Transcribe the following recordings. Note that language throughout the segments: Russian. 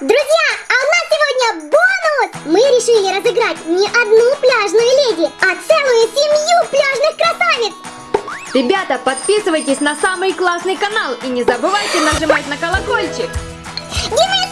Друзья, а у нас сегодня бонус! Мы решили разыграть не одну пляжную леди, а целую семью пляжных красавиц! Ребята, подписывайтесь на самый классный канал и не забывайте нажимать на колокольчик. Где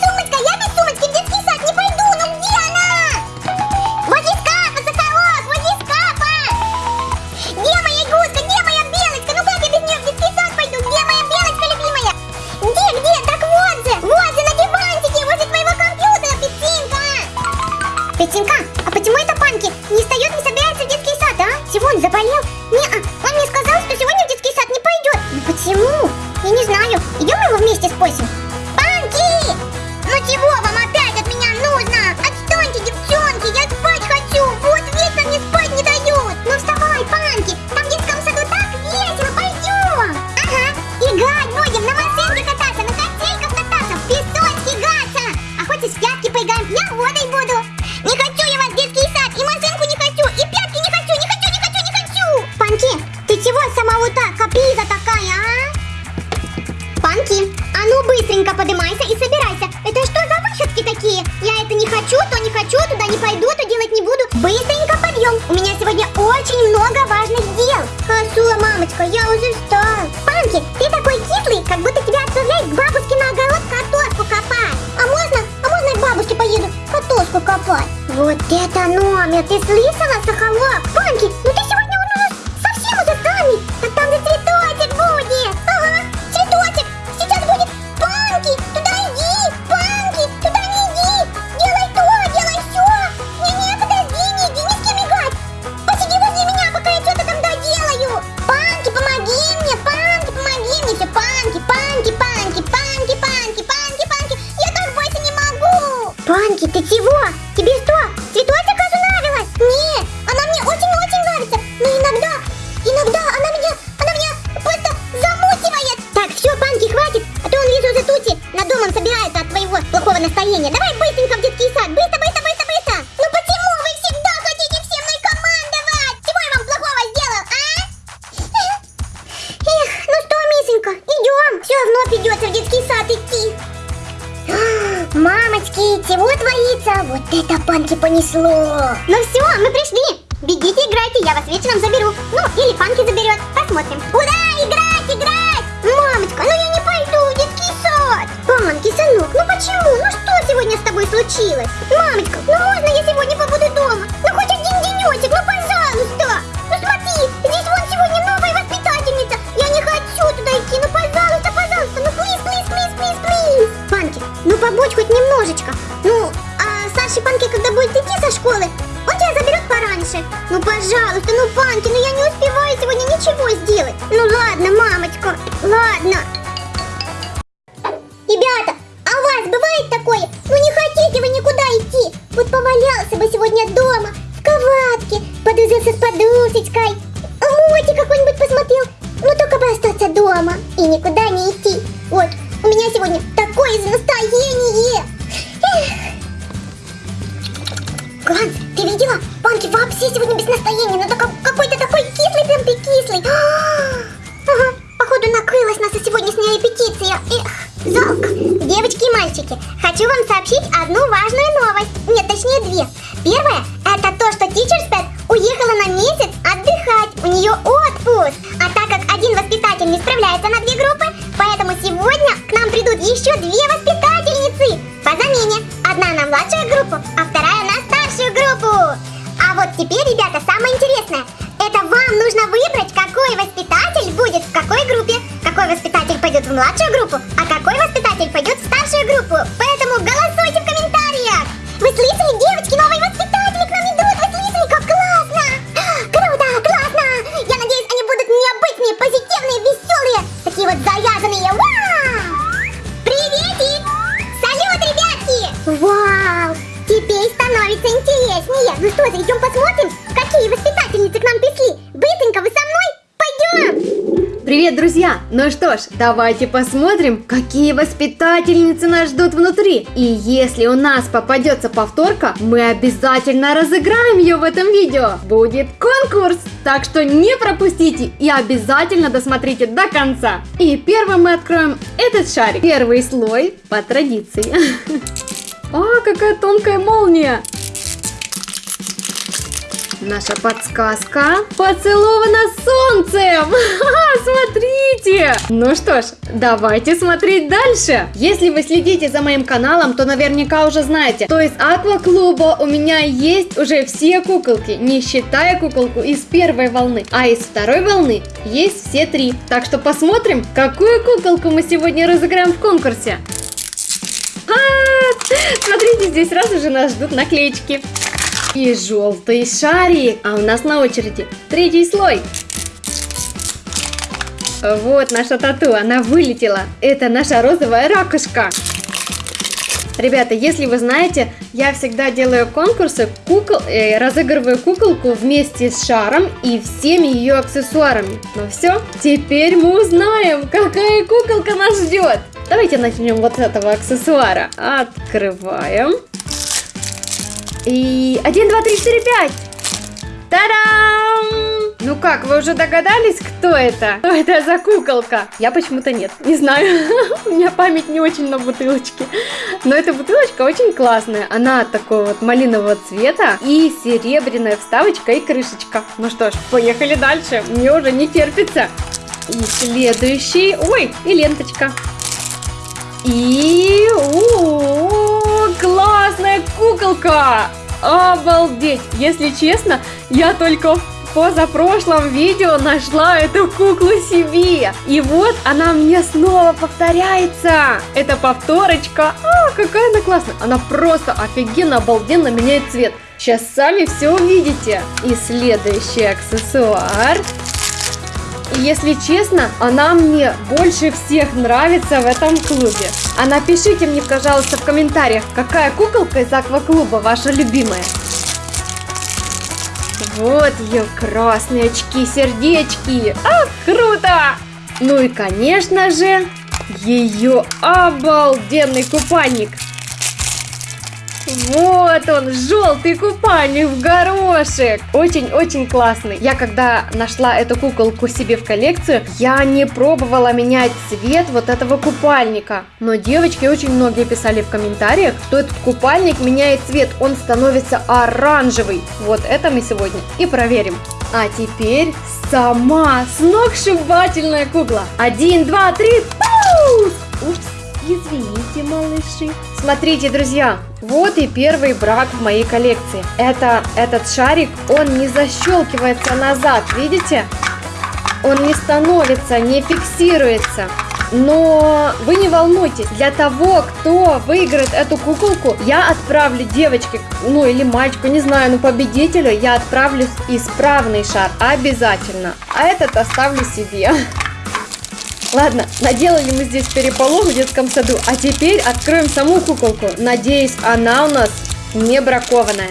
Быстренько подъем. У меня сегодня очень много важных дел. Хорошо, мамочка, я уже встал. Панки, ты такой кислый, как будто тебя отправляют к бабушке на огород картошку копать. А можно, а можно я к бабушке поеду картошку копать? Вот это номер, ты слышала, чего творится? Вот это панки понесло. Ну все, мы пришли. Бегите, играйте, я вас вечером заберу. Ну, или панки заберет. Посмотрим. Ура, играть, играть! Мамочка, ну я не пойду детский сад. Панки, сынок, ну почему? Ну что сегодня с тобой случилось? Мамочка, ну можно я сегодня подушечкой. Мультик какой-нибудь посмотрел. Ну, только бы остаться дома и никуда не идти. Вот, у меня сегодня такое настроение. Эх. Ганс, ты видела? Панки вообще сегодня без настроения, ну так какой-то такой кислый, прям ты кислый. Ага, походу накрылась наша сегодняшняя репетиция. Эх, жалко. Девочки и мальчики, хочу вам сообщить одну важную новость. Нет, точнее две. Первое, это то, что Teacher's Pet уехала на месяц отдыхать. У нее отпуск. А так как один воспитатель не справляется на две группы, поэтому сегодня к нам придут еще две воспитательницы. По замене. Одна на младшую группу, а вторая на старшую группу. А вот теперь, ребята, самое интересное. Это вам нужно выбрать, какой воспитатель будет в какой группе. Какой воспитатель пойдет в младшую группу, а какой воспитатель пойдет в старшую группу. Ну что ж, давайте посмотрим, какие воспитательницы нас ждут внутри. И если у нас попадется повторка, мы обязательно разыграем ее в этом видео. Будет конкурс! Так что не пропустите и обязательно досмотрите до конца. И первым мы откроем этот шарик. Первый слой по традиции. А, какая тонкая молния! Наша подсказка поцелована солнцем! Смотрите! Ну что ж, давайте смотреть дальше. Если вы следите за моим каналом, то наверняка уже знаете, то из акваклуба у меня есть уже все куколки, не считая куколку из первой волны. А из второй волны есть все три. Так что посмотрим, какую куколку мы сегодня разыграем в конкурсе. А, смотрите, здесь сразу же нас ждут наклеечки. И желтый шарик. А у нас на очереди третий слой. Вот наша тату, она вылетела. Это наша розовая ракушка. Ребята, если вы знаете, я всегда делаю конкурсы, кукол, э, разыгрываю куколку вместе с шаром и всеми ее аксессуарами. Ну все, теперь мы узнаем, какая куколка нас ждет. Давайте начнем вот с этого аксессуара. Открываем. И 1, 2, 3, 4, 5. Та-дам! Ну как, вы уже догадались, кто это? Что это за куколка? Я почему-то нет, не знаю. У меня память не очень на бутылочке. Но эта бутылочка очень классная. Она такого вот малинового цвета и серебряная вставочка и крышечка. Ну что ж, поехали дальше. Мне уже не терпится. И следующий... Ой, и ленточка. И... У классная куколка! Обалдеть! Если честно, я только в позапрошлом видео нашла эту куклу себе. И вот она мне снова повторяется. Это повторочка. А, какая она классная. Она просто офигенно, обалденно меняет цвет. Сейчас сами все увидите. И следующий аксессуар. И если честно, она мне больше всех нравится в этом клубе. А напишите мне, пожалуйста, в комментариях, какая куколка из акваклуба ваша любимая. Вот ее красные очки, сердечки. А, круто! Ну и, конечно же, ее обалденный купальник. Вот он, желтый купальник в горошек. Очень-очень классный. Я когда нашла эту куколку себе в коллекцию, я не пробовала менять цвет вот этого купальника. Но девочки очень многие писали в комментариях, что этот купальник меняет цвет, он становится оранжевый. Вот это мы сегодня и проверим. А теперь сама сногсшибательная кукла. Один, два, три, пусть! Уж извините, малыши. Смотрите, друзья, вот и первый брак в моей коллекции. Это этот шарик, он не защелкивается назад, видите? Он не становится, не фиксируется. Но вы не волнуйтесь, для того, кто выиграет эту куколку, я отправлю девочке, ну или мальчику, не знаю, ну победителю, я отправлю исправный шар, обязательно. А этот оставлю себе. Ладно, наделали мы здесь переполох в детском саду, а теперь откроем саму куколку. Надеюсь, она у нас не бракованная.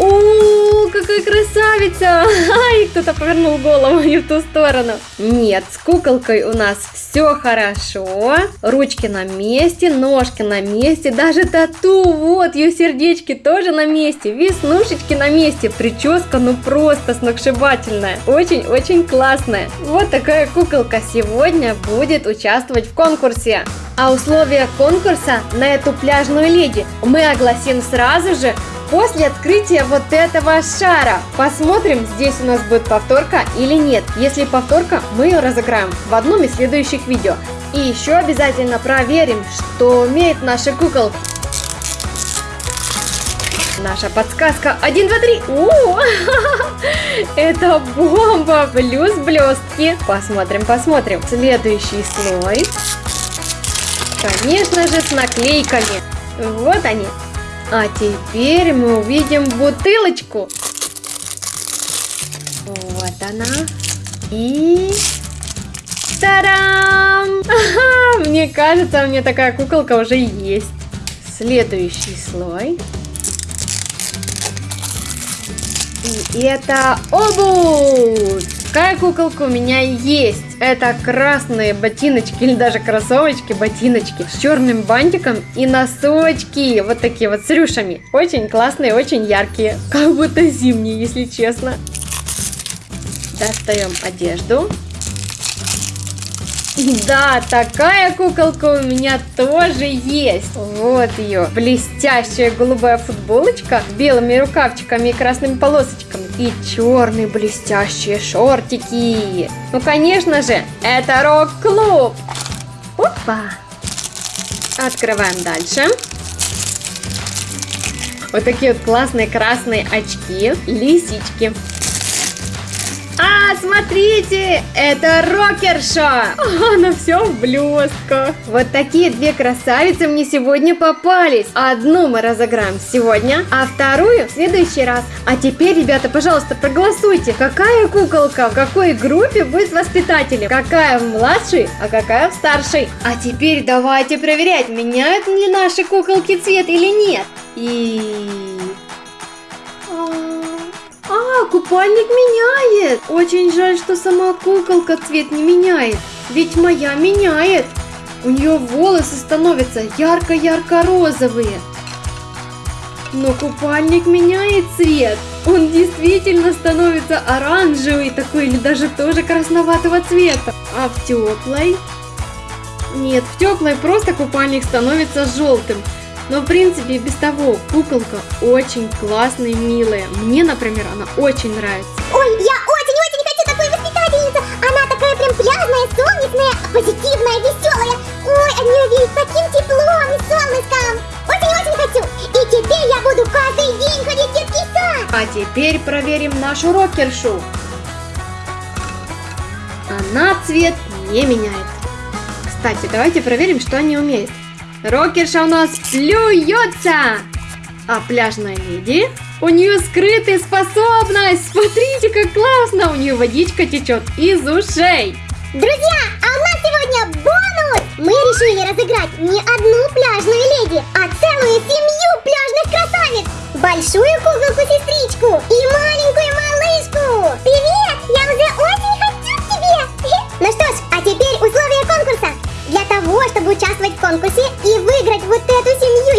О, какая красавица! Ай, кто-то повернул голову не в ту сторону. Нет, с куколкой у нас все хорошо. Ручки на месте, ножки на месте, даже тату, вот ее сердечки тоже на месте, веснушечки на месте. Прическа, ну просто сногсшибательная. Очень-очень классная. Вот такая куколка сегодня будет участвовать в конкурсе. А условия конкурса на эту пляжную леди мы огласим сразу же после открытия вот этого шара. Посмотрим, здесь у нас будет повторка или нет. Если повторка, мы ее разыграем в одном из следующих видео. И еще обязательно проверим, что умеет наша куколка. Наша подсказка 1, 2, 3. О, это бомба плюс блестки. Посмотрим, посмотрим. Следующий слой. Конечно же, с наклейками. Вот они. А теперь мы увидим бутылочку. Вот она. И... Тарам! Ага, мне кажется, у меня такая куколка уже есть. Следующий слой. И это обувь. Какая куколка у меня есть? Это красные ботиночки или даже кроссовочки, ботиночки с черным бантиком и носочки. Вот такие вот с рюшами. Очень классные, очень яркие. Как будто зимние, если честно. Достаем одежду. Да, такая куколка у меня тоже есть. Вот ее. Блестящая голубая футболочка с белыми рукавчиками и красными полосочками. И черные блестящие шортики. Ну, конечно же, это рок-клуб. Опа. Открываем дальше. Вот такие вот классные красные очки. Лисички. А, смотрите, это рокерша. Она все в блестках. Вот такие две красавицы мне сегодня попались. Одну мы разыграем сегодня, а вторую в следующий раз. А теперь, ребята, пожалуйста, проголосуйте, какая куколка в какой группе будет воспитателем. Какая в младшей, а какая в старшей. А теперь давайте проверять, меняют ли наши куколки цвет или нет. И... Купальник меняет. Очень жаль, что сама куколка цвет не меняет. Ведь моя меняет. У нее волосы становятся ярко-ярко-розовые. Но купальник меняет цвет. Он действительно становится оранжевый такой или даже тоже красноватого цвета. А в теплой? Нет, в теплой просто купальник становится желтым. Но в принципе и без того куколка очень классная и милая. Мне, например, она очень нравится. Ой, я очень-очень хочу такую воспитательницу. Она такая прям пляжная, солнечная, позитивная, веселая. Ой, от нее веет таким теплом и солнышком. Очень-очень хочу. И теперь я буду каждый день ходить в детский сад. А теперь проверим нашу рокершу. Она цвет не меняет. Кстати, давайте проверим, что они умеют. Рокерша у нас плюется! А пляжная леди? У нее скрытая способность! Смотрите, как классно! У нее водичка течет из ушей! Друзья, а у нас сегодня бонус! Мы решили разыграть не одну пляжную леди, а целую семью пляжных красавиц! Большую куколку-сестричку и маленькую малышку! Привет! Я уже очень хочу к тебе! Ну что ж, а теперь условия конкурса. Для того, чтобы участвовать в конкурсе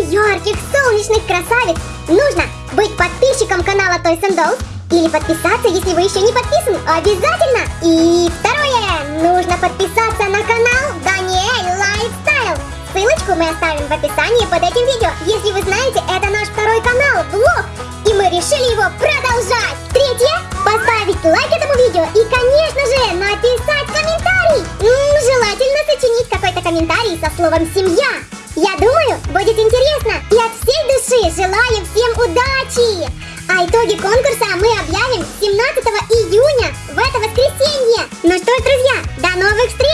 ярких солнечных красавиц, нужно быть подписчиком канала Toys and Dolls или подписаться, если вы еще не подписаны, обязательно! И второе, нужно подписаться на канал Даниэль Lifestyle. Ссылочку мы оставим в описании под этим видео. Если вы знаете, это наш второй канал, влог, и мы решили его продолжать. Третье, поставить лайк этому видео и, конечно же, написать комментарий. М, желательно сочинить какой-то комментарий со словом «семья». Я думаю, будет интересно. И от всей души желаю всем удачи! А итоги конкурса мы объявим 17 июня в это воскресенье. Ну что ж, друзья, до новых встреч!